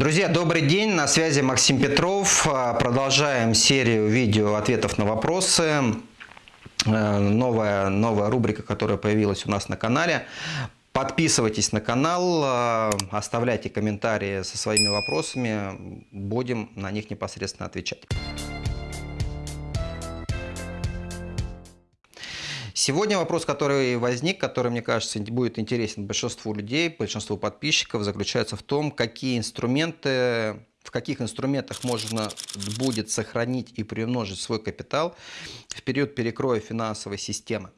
Друзья, добрый день, на связи Максим Петров. Продолжаем серию видео ответов на вопросы. Э, новая, новая рубрика, которая появилась у нас на канале. Подписывайтесь на канал, э, оставляйте комментарии со своими вопросами, будем на них непосредственно отвечать. Сегодня вопрос, который возник, который, мне кажется, будет интересен большинству людей, большинству подписчиков, заключается в том, какие инструменты, в каких инструментах можно будет сохранить и приумножить свой капитал в период перекроя финансовой системы.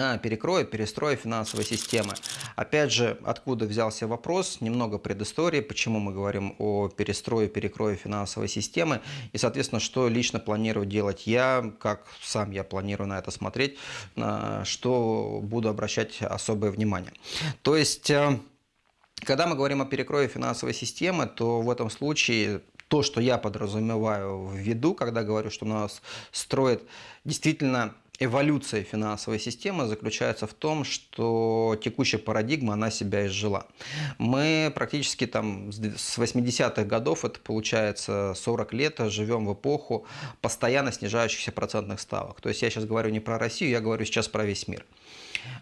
А, перекроя, перестроя финансовой системы. Опять же, откуда взялся вопрос, немного предыстории, почему мы говорим о перестрое, перекрое финансовой системы, и, соответственно, что лично планирую делать я, как сам я планирую на это смотреть, на что буду обращать особое внимание. То есть... Э, когда мы говорим о перекрое финансовой системы, то в этом случае то, что я подразумеваю в виду, когда говорю, что нас строит действительно эволюция финансовой системы заключается в том, что текущая парадигма, она себя изжила. Мы практически там с 80-х годов, это получается 40 лет, живем в эпоху постоянно снижающихся процентных ставок. То есть я сейчас говорю не про Россию, я говорю сейчас про весь мир.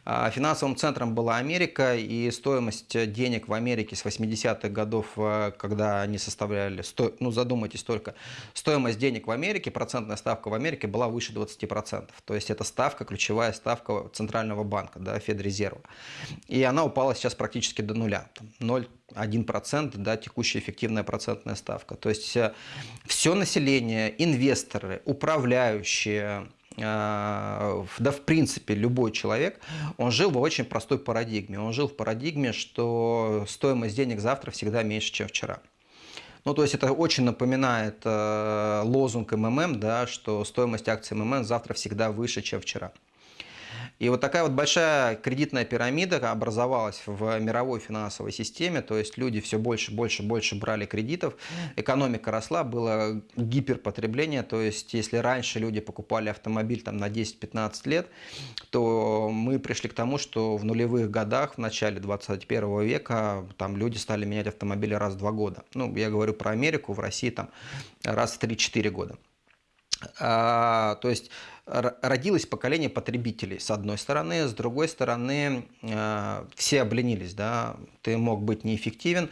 А, финансовым центром была Америка, и стоимость денег в Америке с 80-х годов, э, когда они составляли, ну задумайтесь только, стоимость денег в Америке, процентная ставка в Америке была выше 20%. То есть это ставка, ключевая ставка Центрального банка, да, Федрезерва. И она упала сейчас практически до нуля, 0,1%, да, текущая эффективная процентная ставка. То есть э, все население, инвесторы, управляющие, да в принципе любой человек, он жил в очень простой парадигме. Он жил в парадигме, что стоимость денег завтра всегда меньше, чем вчера. Ну, то есть это очень напоминает э, лозунг МММ, да, что стоимость акций МММ завтра всегда выше, чем вчера. И вот такая вот большая кредитная пирамида образовалась в мировой финансовой системе, то есть люди все больше, больше, больше брали кредитов, экономика росла, было гиперпотребление, то есть если раньше люди покупали автомобиль там, на 10-15 лет, то мы пришли к тому, что в нулевых годах, в начале 21 века, там люди стали менять автомобили раз в два года. Ну, я говорю про Америку, в России там раз в 3-4 года. А, то есть родилось поколение потребителей, с одной стороны, с другой стороны, э, все обленились, да, ты мог быть неэффективен,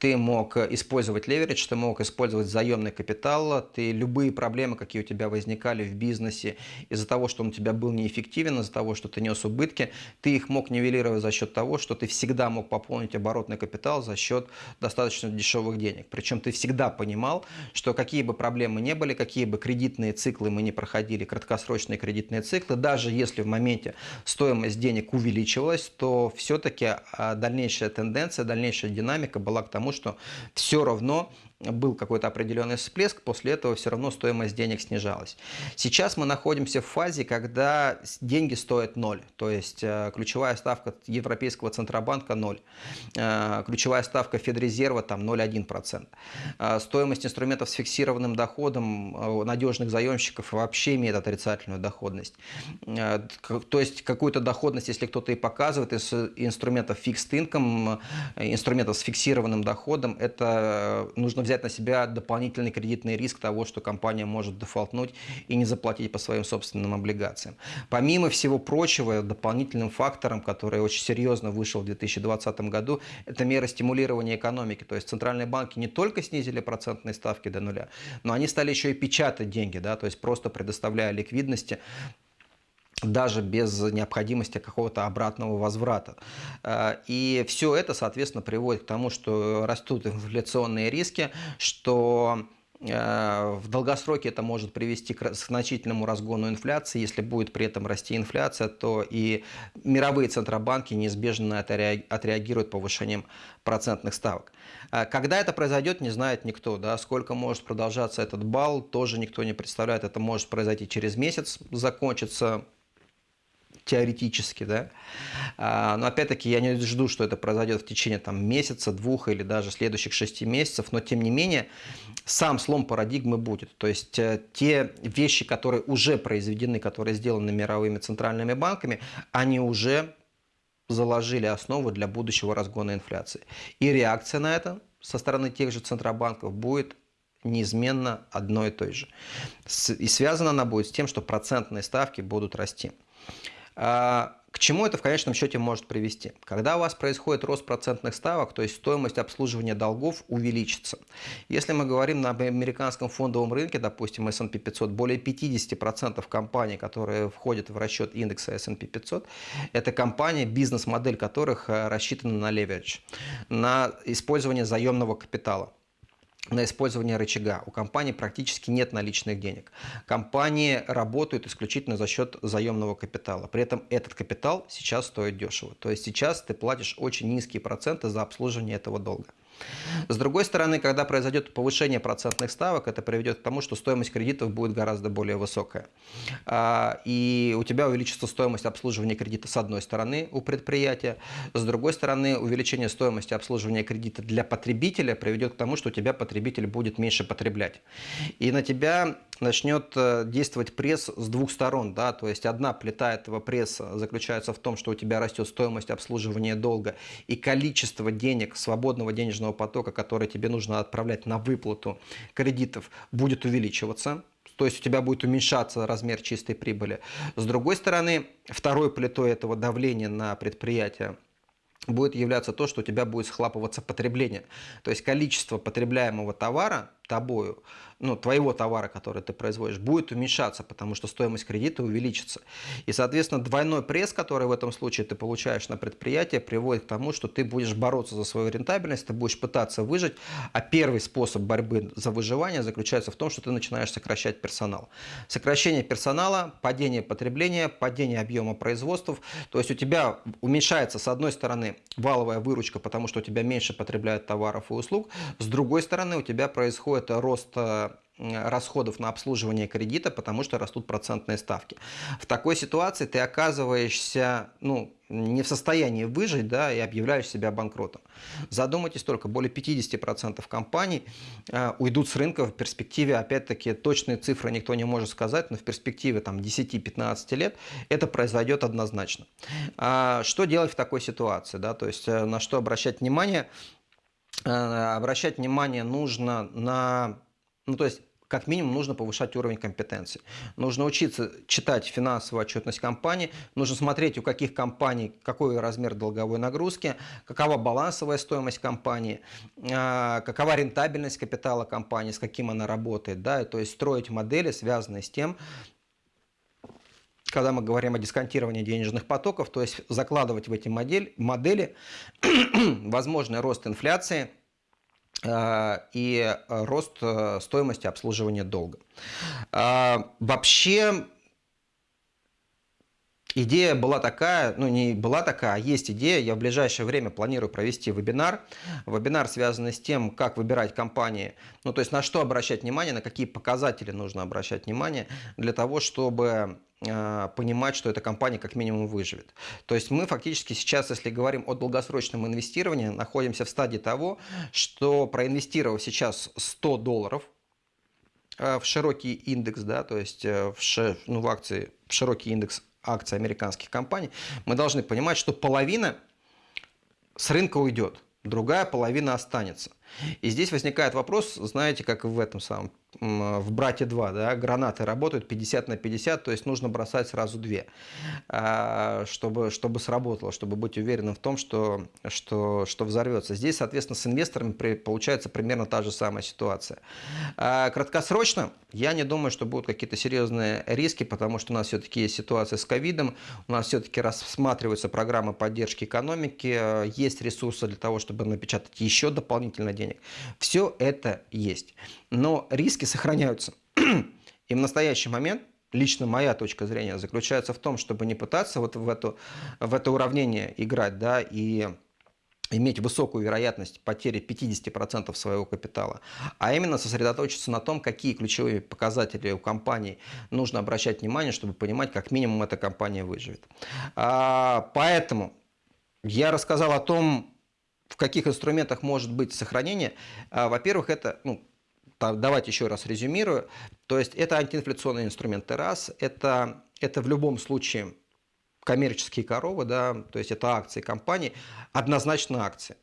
ты мог использовать леверидж, ты мог использовать заемный капитал, ты любые проблемы, какие у тебя возникали в бизнесе из-за того, что он у тебя был неэффективен, из-за того, что ты нес убытки, ты их мог нивелировать за счет того, что ты всегда мог пополнить оборотный капитал за счет достаточно дешевых денег. Причем ты всегда понимал, что какие бы проблемы не были, какие бы кредитные циклы мы не проходили, краткосрочные долгосрочные кредитные циклы, даже если в моменте стоимость денег увеличивалась, то все-таки а, дальнейшая тенденция, дальнейшая динамика была к тому, что все равно был какой-то определенный всплеск, после этого все равно стоимость денег снижалась. Сейчас мы находимся в фазе, когда деньги стоят ноль, то есть э, ключевая ставка Европейского Центробанка ноль, э, ключевая ставка Федрезерва там 0,1%. Э, стоимость инструментов с фиксированным доходом надежных заемщиков вообще имеет отрицательную доходность. То есть какую-то доходность, если кто-то и показывает из инструментов fixed income, инструментов с фиксированным доходом, это нужно взять на себя дополнительный кредитный риск того, что компания может дефолтнуть и не заплатить по своим собственным облигациям. Помимо всего прочего, дополнительным фактором, который очень серьезно вышел в 2020 году, это меры стимулирования экономики. То есть центральные банки не только снизили процентные ставки до нуля, но они стали еще и печатать деньги, да, то есть просто предоставляя ликвидности даже без необходимости какого-то обратного возврата. Э, и все это, соответственно, приводит к тому, что растут инфляционные риски, что э, в долгосроке это может привести к значительному разгону инфляции. Если будет при этом расти инфляция, то и мировые центробанки неизбежно отреагируют повышением процентных ставок. Э, когда это произойдет, не знает никто. Да? Сколько может продолжаться этот бал, тоже никто не представляет. Это может произойти через месяц, закончится теоретически, да. А, но опять-таки я не жду, что это произойдет в течение там, месяца, двух или даже следующих шести месяцев, но тем не менее сам слом парадигмы будет. То есть э, те вещи, которые уже произведены, которые сделаны мировыми центральными банками, они уже заложили основу для будущего разгона инфляции. И реакция на это со стороны тех же центробанков будет неизменно одной и той же. И связана она будет с тем, что процентные ставки будут расти. А, к чему это в конечном счете может привести? Когда у вас происходит рост процентных ставок, то есть стоимость обслуживания долгов увеличится. Если мы говорим на американском фондовом рынке, допустим, S&P 500, более 50% компаний, которые входят в расчет индекса S&P 500, это компании, бизнес-модель которых э, рассчитана на leverage, на использование заемного капитала на использование рычага. У компании практически нет наличных денег. Компании работают исключительно за счет заемного капитала. При этом этот капитал сейчас стоит дешево. То есть сейчас ты платишь очень низкие проценты за обслуживание этого долга. С другой стороны, когда произойдет повышение процентных ставок, это приведет к тому, что стоимость кредитов будет гораздо более высокая. А, и у тебя увеличится стоимость обслуживания кредита с одной стороны у предприятия, с другой стороны увеличение стоимости обслуживания кредита для потребителя приведет к тому, что у тебя потребитель будет меньше потреблять. И на тебя начнет э, действовать пресс с двух сторон. Да? То есть одна плита этого пресса заключается в том, что у тебя растет стоимость обслуживания долга и количество денег, свободного денежного потока, который тебе нужно отправлять на выплату кредитов, будет увеличиваться. То есть у тебя будет уменьшаться размер чистой прибыли. С другой стороны, второй плитой этого давления на предприятие будет являться то, что у тебя будет схлапываться потребление. То есть количество потребляемого товара тобою ну, твоего товара, который ты производишь, будет уменьшаться, потому что стоимость кредита увеличится. И, соответственно, двойной пресс, который в этом случае ты получаешь на предприятие, приводит к тому, что ты будешь бороться за свою рентабельность, ты будешь пытаться выжить, а первый способ борьбы за выживание заключается в том, что ты начинаешь сокращать персонал. Сокращение персонала, падение потребления, падение объема производств, то есть у тебя уменьшается, с одной стороны, валовая выручка, потому что у тебя меньше потребляют товаров и услуг, с другой стороны, у тебя происходит рост э, расходов на обслуживание кредита, потому что растут процентные ставки. В такой ситуации ты оказываешься ну, не в состоянии выжить да, и объявляешь себя банкротом. Задумайтесь только, более 50% компаний э, уйдут с рынка в перспективе, опять-таки, точные цифры никто не может сказать, но в перспективе 10-15 лет это произойдет однозначно. А что делать в такой ситуации? Да? То есть э, на что обращать внимание? Э, обращать внимание нужно на... Ну, то есть как минимум нужно повышать уровень компетенции. Нужно учиться читать финансовую отчетность компании, нужно смотреть, у каких компаний какой размер долговой нагрузки, какова балансовая стоимость компании, а, какова рентабельность капитала компании, с каким она работает. Да? То есть строить модели, связанные с тем, когда мы говорим о дисконтировании денежных потоков, то есть закладывать в эти модель, модели возможный рост инфляции – Э, и рост э, стоимости обслуживания долга. Вообще Идея была такая, ну не была такая, а есть идея. Я в ближайшее время планирую провести вебинар. Вебинар связанный с тем, как выбирать компании, ну то есть на что обращать внимание, на какие показатели нужно обращать внимание для того, чтобы э, понимать, что эта компания как минимум выживет. То есть мы фактически сейчас, если говорим о долгосрочном инвестировании, находимся в стадии того, что проинвестировав сейчас 100 долларов э, в широкий индекс, да, то есть э, в, ну, в акции в широкий индекс акций американских компаний, мы должны понимать, что половина с рынка уйдет, другая половина останется. И здесь возникает вопрос, знаете, как в этом самом в «Брате 2», да, гранаты работают 50 на 50, то есть нужно бросать сразу две, а, чтобы, чтобы сработало, чтобы быть уверенным в том, что, что, что взорвется. Здесь, соответственно, с инвесторами получается примерно та же самая ситуация. А, краткосрочно я не думаю, что будут какие-то серьезные риски, потому что у нас все-таки есть ситуация с ковидом, у нас все-таки рассматриваются программы поддержки экономики, есть ресурсы для того, чтобы напечатать еще дополнительно денег. Все это есть. Но риски сохраняются. И в настоящий момент лично моя точка зрения заключается в том, чтобы не пытаться вот в, эту, в это уравнение играть, да, и иметь высокую вероятность потери 50% своего капитала, а именно сосредоточиться на том, какие ключевые показатели у компании нужно обращать внимание, чтобы понимать, как минимум эта компания выживет. А, поэтому я рассказал о том, в каких инструментах может быть сохранение. А, во-первых, это, ну, давайте еще раз резюмирую. То есть это антиинфляционные инструменты раз, это, это в любом случае коммерческие коровы, да, то есть это акции компании, однозначно акции.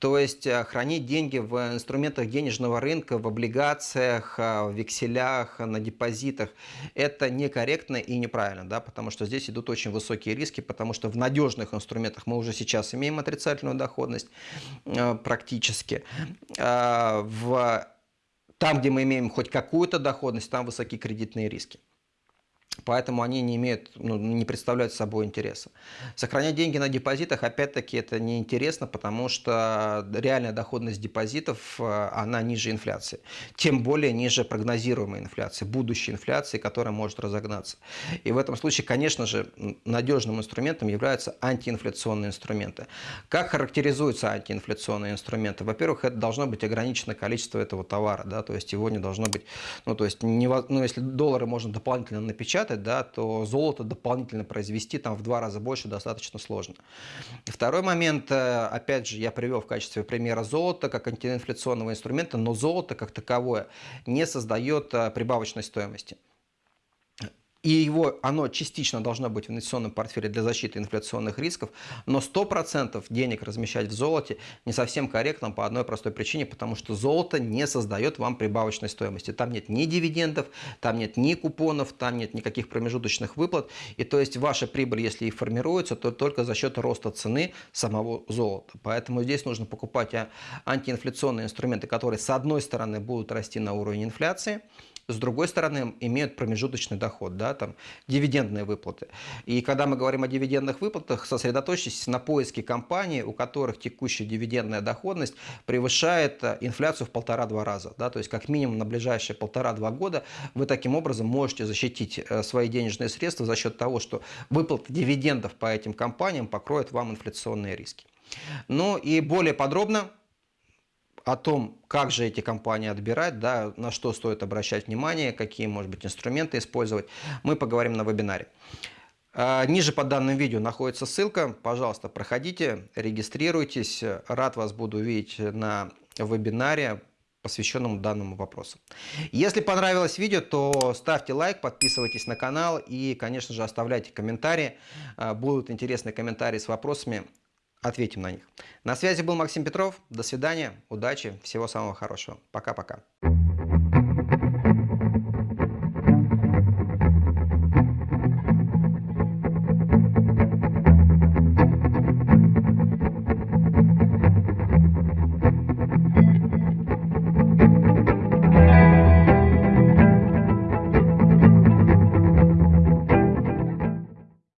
То есть э, хранить деньги в инструментах денежного рынка, в облигациях, э, в векселях, на депозитах, это некорректно и неправильно, да, потому что здесь идут очень высокие риски, потому что в надежных инструментах мы уже сейчас имеем отрицательную доходность э, практически. В там, где мы имеем хоть какую-то доходность, там высокие кредитные риски. Поэтому они не имеют, ну, не представляют собой интереса. Сохранять деньги на депозитах, опять-таки, это неинтересно, потому что реальная доходность депозитов, э, она ниже инфляции. Тем более ниже прогнозируемой инфляции, будущей инфляции, которая может разогнаться. И в этом случае, конечно же, надежным инструментом являются антиинфляционные инструменты. Как характеризуются антиинфляционные инструменты? Во-первых, это должно быть ограниченное количество этого товара, да, то есть его не должно быть, ну, то есть, не, ну, если доллары можно дополнительно напечатать, печатать, да, то золото дополнительно произвести там в два раза больше достаточно сложно. Второй момент, э, опять же, я привел в качестве примера золото как антиинфляционного инструмента, но золото как таковое не создает э, прибавочной стоимости и его, оно частично должно быть в инвестиционном портфеле для защиты инфляционных рисков, но 100% денег размещать в золоте не совсем корректно по одной простой причине, потому что золото не создает вам прибавочной стоимости. Там нет ни дивидендов, там нет ни купонов, там нет никаких промежуточных выплат. И то есть ваша прибыль, если и формируется, то только за счет роста цены самого золота. Поэтому здесь нужно покупать а, антиинфляционные инструменты, которые с одной стороны будут расти на уровень инфляции, с другой стороны, имеют промежуточный доход, да, там, дивидендные выплаты. И когда мы говорим о дивидендных выплатах, сосредоточьтесь на поиске компаний, у которых текущая дивидендная доходность превышает э, инфляцию в полтора-два раза. Да, то есть как минимум на ближайшие полтора-два года вы таким образом можете защитить э, свои денежные средства за счет того, что выплата дивидендов по этим компаниям покроет вам инфляционные риски. Ну и более подробно о том, как же эти компании отбирать, да, на что стоит обращать внимание, какие, может быть, инструменты использовать, мы поговорим на вебинаре. А, ниже под данным видео находится ссылка. Пожалуйста, проходите, регистрируйтесь. Рад вас буду видеть на вебинаре, посвященном данному вопросу. Если понравилось видео, то ставьте лайк, подписывайтесь на канал и, конечно же, оставляйте комментарии. А, будут интересные комментарии с вопросами ответим на них. На связи был Максим Петров. До свидания, удачи, всего самого хорошего. Пока-пока.